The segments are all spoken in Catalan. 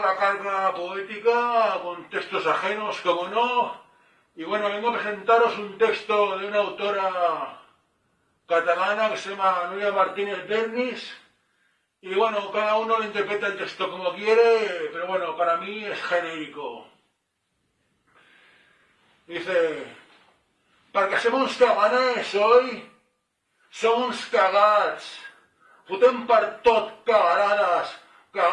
la carga poética con textos ajenos, como no. Y bueno, vengo a presentaros un texto de una autora catalana que se llama Nuria Martínez Bernis. Y bueno, cada uno lo interpreta el texto como quiere, pero bueno, para mí es genérico. Dice, perquè som uns caganers, oi? Som uns cagats. Fotem per tot cagarades,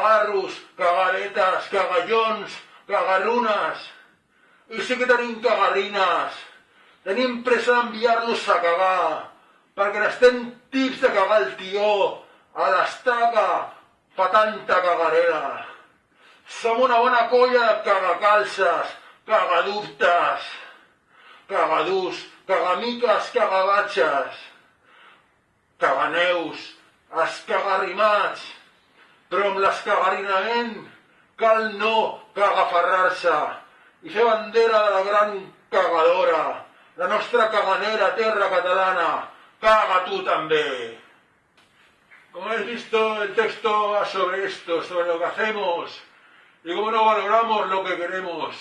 cagarros, cagaretes, cagallons, cagarrunes. I sí que tenim cagarrines. Tenim pressa d'enviar-los a cagar, perquè n'estem tips de cagar el tió, a l'estaca, fa tanta cagarera. Som una bona colla de cagacalces, cagadubtes, cagadús, cagamiques, cagabatxes, caganeus, escagarrimats, però amb l'escagarrinament cal no cagaferrar-se i fer bandera de la gran cagadora, la nostra caganera terra catalana, caga tú también. Como habéis visto, el texto va sobre esto, sobre lo que hacemos y cómo no valoramos lo que queremos.